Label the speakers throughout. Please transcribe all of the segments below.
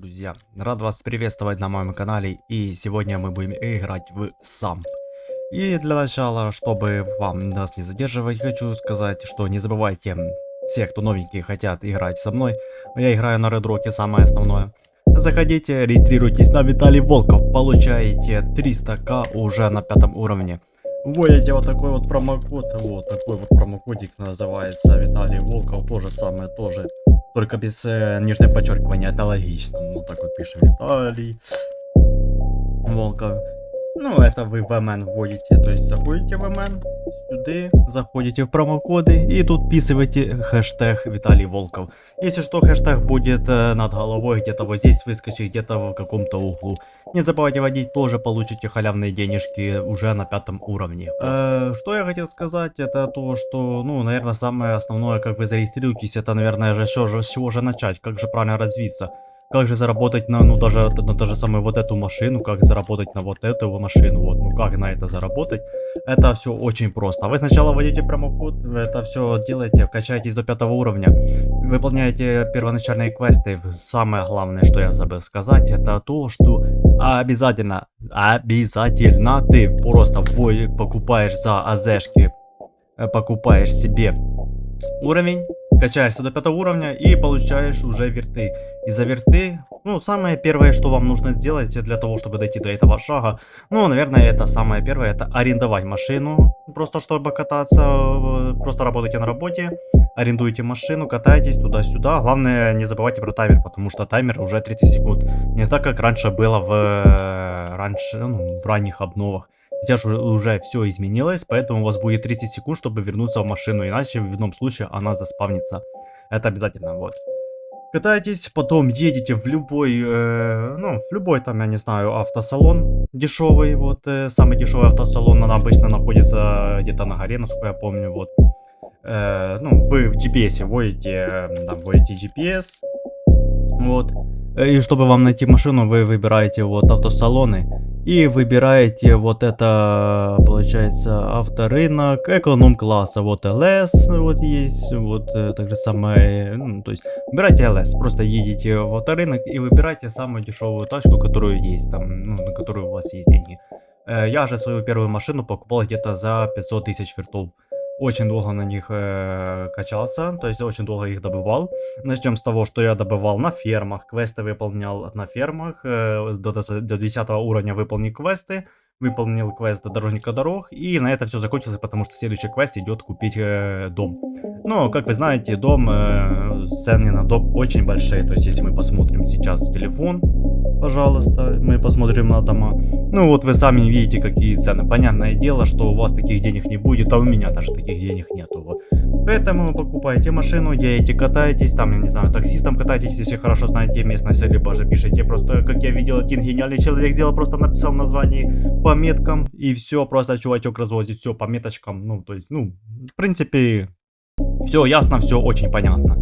Speaker 1: друзья! Рад вас приветствовать на моем канале и сегодня мы будем играть в сам. И для начала, чтобы вам нас не задерживать, хочу сказать, что не забывайте, все, кто новенькие хотят играть со мной, я играю на Rock, самое основное. Заходите, регистрируйтесь на Виталий Волков, получаете 300к уже на пятом уровне. Вводите вот такой вот промокод, вот такой вот промокодик называется Виталий Волков, то же самое, тоже только без э, нижнего подчеркивания, это логично. Ну так вот пишем Виталий. Волков. Ну, это вы в МН вводите, то есть заходите в МН, сюда, заходите в промокоды и тут вписываете хэштег Виталий Волков. Если что, хэштег будет э, над головой, где-то вот здесь выскочит, где-то в каком-то углу. Не забывайте вводить, тоже получите халявные денежки уже на пятом уровне. Э, что я хотел сказать, это то, что, ну, наверное, самое основное, как вы зарегистрируетесь, это, наверное, же, с чего же начать, как же правильно развиться. Как же заработать на, ну, даже, на даже самую вот эту машину, как заработать на вот эту машину, вот, ну, как на это заработать. Это все очень просто. Вы сначала вводите промокод, это все делаете, качаетесь до пятого уровня, выполняете первоначальные квесты. Самое главное, что я забыл сказать, это то, что обязательно, обязательно ты просто покупаешь за АЗшки, э, покупаешь себе уровень, качаешься до пятого уровня и получаешь уже верты. И за верты, ну, самое первое, что вам нужно сделать для того, чтобы дойти до этого шага, ну, наверное, это самое первое, это арендовать машину, просто чтобы кататься, просто работайте на работе, арендуете машину, катаетесь туда-сюда. Главное, не забывайте про таймер, потому что таймер уже 30 секунд. Не так, как раньше было в, э, раньше, ну, в ранних обновах. Сейчас уже, все изменилось, поэтому у вас будет 30 секунд, чтобы вернуться в машину, иначе в одном случае она заспавнится. Это обязательно, вот. Катаетесь, потом едете в любой, э, ну, в любой там, я не знаю, автосалон дешевый, вот, э, самый дешевый автосалон, она обычно находится где-то на горе, насколько я помню, вот. Э, ну, вы в GPS вводите, э, там, вводите GPS, вот. И чтобы вам найти машину, вы выбираете вот автосалоны и выбираете вот это, получается, авторынок, эконом-класса, вот LS, вот есть, вот э, так же самое, ну, то есть, выбирайте LS, просто едете в авторынок и выбирайте самую дешевую тачку, которую есть, там, ну, на которую у вас есть деньги. Э, я же свою первую машину покупал где-то за 500 тысяч вертов очень долго на них э, качался, то есть очень долго их добывал. Начнем с того, что я добывал на фермах, квесты выполнял на фермах, э, до, до 10 уровня выполнил квесты, выполнил квест дорожника дорог, и на это все закончилось, потому что следующий квест идет купить э, дом. Но, как вы знаете, дом, э, цены на дом очень большие, то есть если мы посмотрим сейчас телефон, пожалуйста, мы посмотрим на дома. Ну вот вы сами видите, какие цены. Понятное дело, что у вас таких денег не будет, а у меня даже таких денег нету. Вот. Поэтому покупаете машину, едете, катаетесь, там, я не знаю, таксистом катаетесь, если хорошо знаете местность, либо же пишите просто, как я видел, один гениальный человек сделал, просто написал название по меткам, и все, просто чувачок развозит все по меточкам, ну, то есть, ну, в принципе, все ясно, все очень понятно.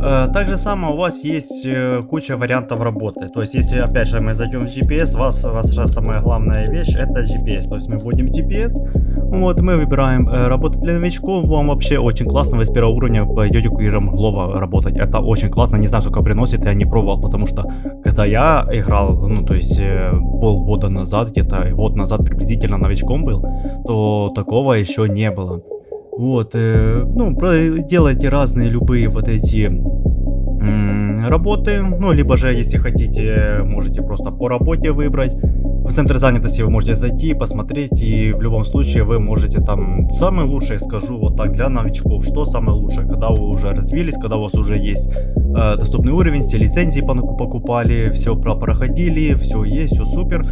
Speaker 1: Э, так же самое у вас есть э, куча вариантов работы. То есть, если опять же мы зайдем в GPS, у вас, ваша самая главная вещь это GPS. То есть мы вводим GPS, вот мы выбираем э, работать для новичков. Вам вообще очень классно, вы с первого уровня пойдете курьером Глова работать. Это очень классно, не знаю, сколько приносит, я не пробовал, потому что когда я играл, ну то есть полгода назад, где-то год назад приблизительно новичком был, то такого еще не было. Вот, э, ну, делайте разные любые вот эти работы, ну, либо же, если хотите, можете просто по работе выбрать. В центр занятости вы можете зайти, посмотреть, и в любом случае вы можете там... Самое лучшее, скажу вот так, для новичков, что самое лучшее, когда вы уже развились, когда у вас уже есть э, доступный уровень, все лицензии покупали, все проходили, все есть, все супер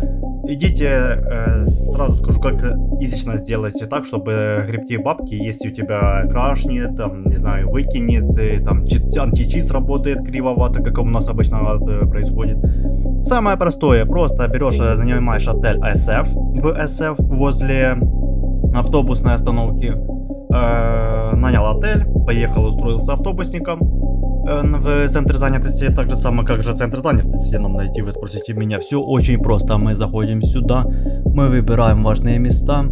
Speaker 1: идите, э, сразу скажу, как изично сделать так, чтобы гребти бабки, если у тебя крашнет, там, не знаю, выкинет, и, там, античит работает кривовато, как у нас обычно э, происходит. Самое простое, просто берешь, э, занимаешь отель SF в SF возле автобусной остановки, э, нанял отель, поехал, устроился автобусником, в центре занятости, так же самое, как же центр занятости нам найти, вы спросите меня. Все очень просто, мы заходим сюда, мы выбираем важные места,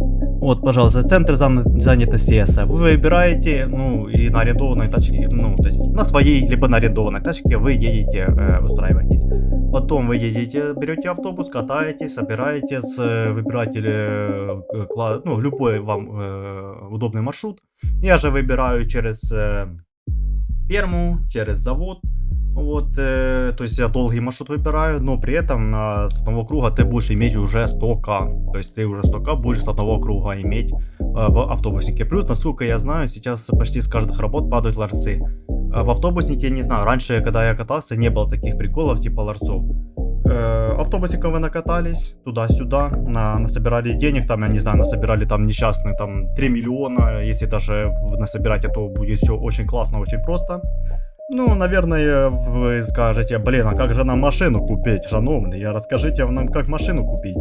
Speaker 1: Вот, пожалуйста, центр зан- занятости вы выбираете, ну, и на арендованной тачке, ну, то есть на своей, либо на арендованной тачке вы едете, э, устраиваетесь. Потом вы едете, берете автобус, катаетесь, собираетесь, э, выбираете, э, ну, любой вам э, удобный маршрут. Я же выбираю через э, ферму, через завод, вот, э, то есть я долгий маршрут выбираю, но при этом на, с одного круга ты будешь иметь уже 100к. То есть ты уже 100к будешь с одного круга иметь э, в автобуснике. Плюс, насколько я знаю, сейчас почти с каждых работ падают ларцы. Э, в автобуснике, не знаю, раньше, когда я катался, не было таких приколов типа ларцов. Автобусиком вы накатались туда-сюда, на, насобирали денег, там, я не знаю, насобирали там несчастные там 3 миллиона, если даже насобирать, то будет все очень классно, очень просто. Ну, наверное, вы скажете, блин, а как же нам машину купить, шановный? Расскажите нам, как машину купить.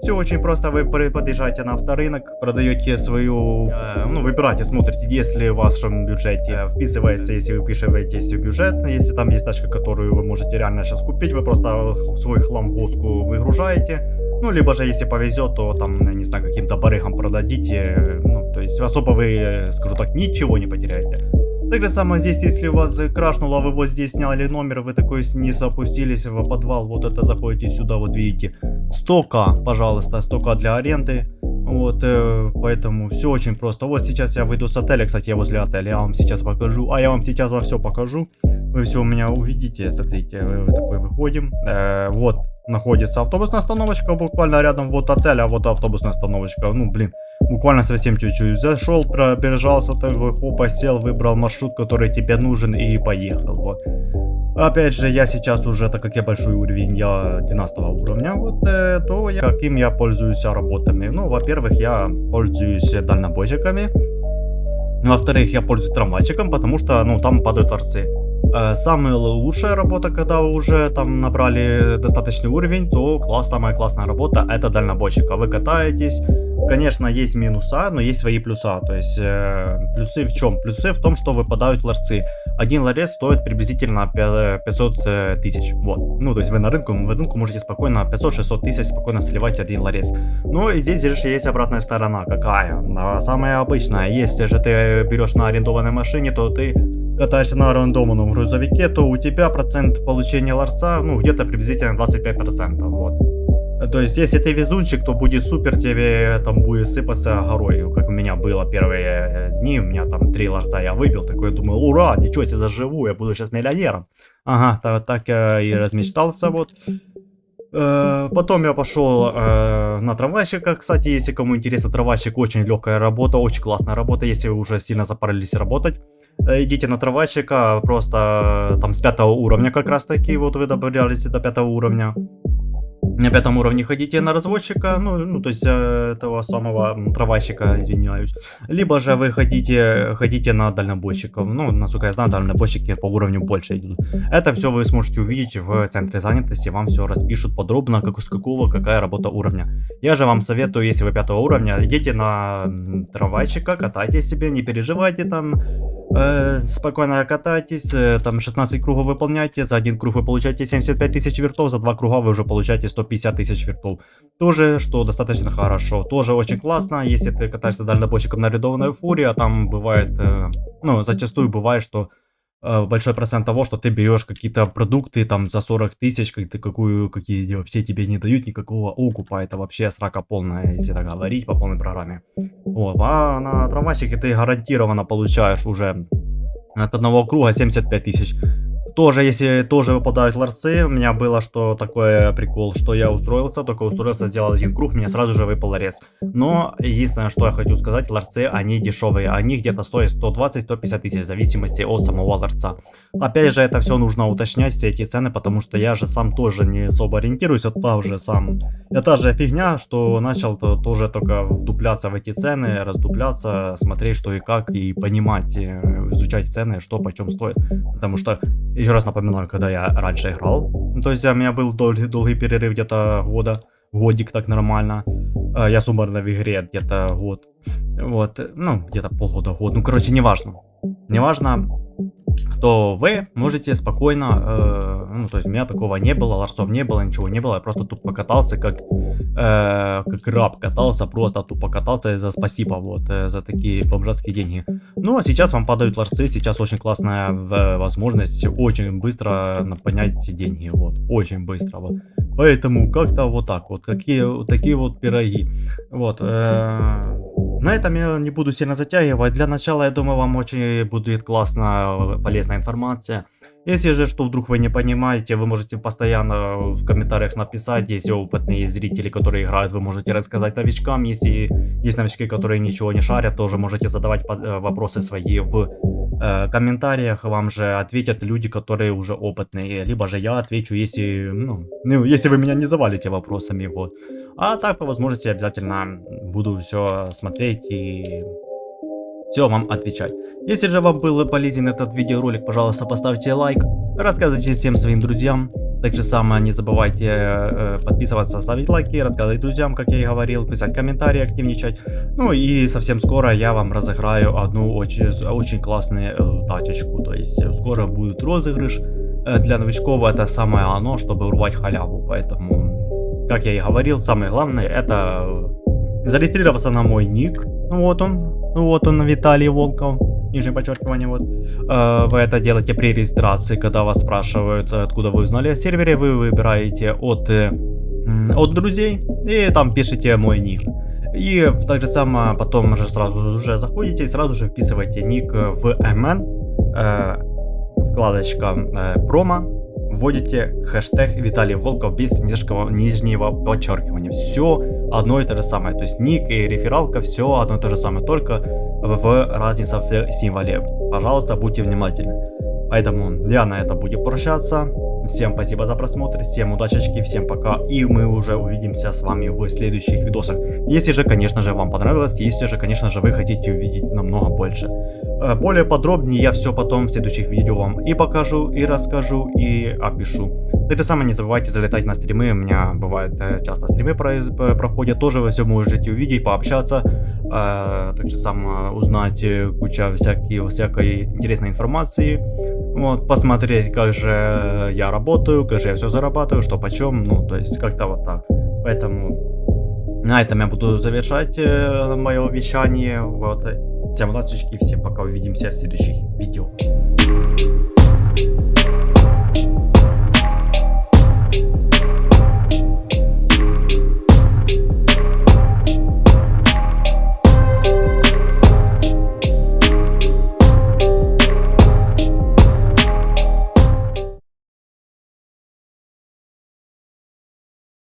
Speaker 1: Все очень просто, вы подъезжаете на авторынок, продаете свою, э, ну, выбираете, смотрите, если в вашем бюджете вписывается, если вы вписываетесь в бюджет, если там есть тачка, которую вы можете реально сейчас купить, вы просто свой хлам в госку выгружаете, ну, либо же, если повезет, то там, не знаю, каким-то барыгам продадите, ну, то есть особо вы, скажу так, ничего не потеряете. Так же самое здесь, если у вас крашнуло, вы вот здесь сняли номер, вы такой снизу опустились в подвал, вот это заходите сюда, вот видите, 100к, пожалуйста, 100к для аренды, вот, э, поэтому все очень просто. Вот сейчас я выйду с отеля, кстати, я возле отеля, я вам сейчас покажу, а я вам сейчас во все покажу, вы все у меня увидите, смотрите, вы, такой выходим, э, вот, находится автобусная остановочка, буквально рядом вот отель, а вот автобусная остановочка, ну, блин, Буквально совсем чуть-чуть. Зашел, пробежался, такой хопа, сел, выбрал маршрут, который тебе нужен и поехал. Вот. Опять же, я сейчас уже, так как я большой уровень, я 12 уровня, вот, э, то я, каким я пользуюсь работами. Ну, во-первых, я пользуюсь дальнобойщиками. Во-вторых, я пользуюсь трамвайчиком, потому что, ну, там падают торцы. Э, самая лучшая работа, когда вы уже там набрали достаточный уровень, то класс, самая классная работа это дальнобойщика. Вы катаетесь, Конечно, есть минуса, но есть свои плюса. То есть, э, плюсы в чем? Плюсы в том, что выпадают ларцы. Один ларец стоит приблизительно 500 э, тысяч. Вот. Ну, то есть вы на рынку, в рынку можете спокойно 500-600 тысяч спокойно сливать один ларец. Но и здесь же есть обратная сторона. Какая? Самая обычная. Если же ты берешь на арендованной машине, то ты катаешься на рандомном грузовике, то у тебя процент получения ларца, ну, где-то приблизительно 25%. Вот. То есть, если ты везунчик, то будет супер, тебе там будет сыпаться горой, как у меня было первые э, дни, у меня там три ларца я выбил, такой думаю, ура, ничего себе заживу, я буду сейчас миллионером. Ага, так, так я и размечтался, вот. Э, потом я пошел э, на трамвайщика. Кстати, если кому интересно, трамвайщик очень легкая работа, очень классная работа, если вы уже сильно запарились работать. Э, идите на трамвайщика, просто там с пятого уровня как раз таки, вот вы добавлялись до пятого уровня на пятом уровне ходите на разводчика, ну, ну то есть э, этого самого травальщика, извиняюсь. Либо же вы хотите, ходите на дальнобойщиков. Ну, насколько я знаю, дальнобойщики по уровню больше идут. Это все вы сможете увидеть в центре занятости, вам все распишут подробно, как с какого, какая работа уровня. Я же вам советую, если вы пятого уровня, идите на трамвайчика, катайте себе, не переживайте там, Спокойно катайтесь, там 16 кругов выполняйте, за один круг вы получаете 75 тысяч вертов, за два круга вы уже получаете 150 тысяч вертов. Тоже, что достаточно хорошо, тоже очень классно, если ты катаешься дальнобойщиком на рядованной фуре, а там бывает, ну, зачастую бывает, что большой процент того, что ты берешь какие-то продукты там за 40 тысяч, как ты какую, какие вообще тебе не дают никакого окупа, это вообще срака полная, если так говорить, по полной программе. Вот, а на трамвайчике ты гарантированно получаешь уже от одного круга 75 тысяч. Тоже, если тоже выпадают ларцы, у меня было что такое прикол, что я устроился, только устроился, сделал один круг, мне сразу же выпал ларец. Но единственное, что я хочу сказать, ларцы, они дешевые, они где-то стоят 120-150 тысяч, в зависимости от самого ларца. Опять же, это все нужно уточнять, все эти цены, потому что я же сам тоже не особо ориентируюсь, это тоже сам. Это же фигня, что начал -то тоже только вдупляться в эти цены, раздупляться, смотреть что и как, и понимать, э, изучать цены, что почем стоит. Потому что еще раз напоминаю, когда я раньше играл, то есть у меня был долгий, долгий перерыв где-то года, годик так нормально. А, я суммарно в игре где-то год. Вот, ну, где-то полгода, год. Ну, короче, неважно. Неважно. То вы можете спокойно, э, ну, то есть у меня такого не было, ларцов не было, ничего не было, я просто тупо катался, как, э, как раб катался, просто тупо катался за спасибо, вот, э, за такие бомжатские деньги. Ну, а сейчас вам падают ларцы, сейчас очень классная э, возможность очень быстро поднять деньги, вот, очень быстро, вот. Поэтому как-то вот так вот, какие вот такие вот пироги, вот, э, на этом я не буду сильно затягивать. Для начала, я думаю, вам очень будет классно полезная информация. Если же, что вдруг вы не понимаете, вы можете постоянно в комментариях написать. Если опытные зрители, которые играют, вы можете рассказать новичкам. Если есть новички, которые ничего не шарят, тоже можете задавать э, вопросы свои в э, комментариях. Вам же ответят люди, которые уже опытные. Либо же я отвечу, если, ну, ну если вы меня не завалите вопросами. Вот. А так, по возможности, обязательно буду все смотреть и все вам отвечать. Если же вам был полезен этот видеоролик, пожалуйста, поставьте лайк, рассказывайте всем своим друзьям. Также самое не забывайте э, подписываться, ставить лайки, рассказывать друзьям, как я и говорил, писать комментарии, активничать. Ну и совсем скоро я вам разыграю одну очень, очень классную э, тачечку. То есть скоро будет розыгрыш. Э, для новичков это самое оно, чтобы урвать халяву. Поэтому как я и говорил, самое главное это зарегистрироваться на мой ник. Ну вот он, ну вот он, Виталий Волков, нижнее подчеркивание, вот. Э, вы это делаете при регистрации, когда вас спрашивают, откуда вы узнали о сервере, вы выбираете от, э, от друзей и там пишите мой ник. И так же само потом уже сразу уже заходите и сразу же вписываете ник в MN, э, вкладочка э, промо, вводите хэштег Виталий Волков без нижнего, нижнего подчеркивания. Все одно и то же самое. То есть ник и рефералка все одно и то же самое, только в разница в символе. Пожалуйста, будьте внимательны. Поэтому я на это буду прощаться. Всем спасибо за просмотр, всем удачечки, всем пока. И мы уже увидимся с вами в следующих видосах. Если же, конечно же, вам понравилось, если же, конечно же, вы хотите увидеть намного больше. Э, более подробнее я все потом в следующих видео вам и покажу, и расскажу, и опишу. Так же самое не забывайте залетать на стримы, у меня бывает э, часто стримы проходят, тоже вы все можете увидеть, пообщаться, э, так же самое узнать куча всякие, всякой интересной информации, вот, посмотреть, как же я работаю, как же я все зарабатываю, что почем, ну, то есть как-то вот так. Поэтому на этом я буду завершать э, мое вещание. Вот. Всем удачи, всем пока, увидимся в следующих видео.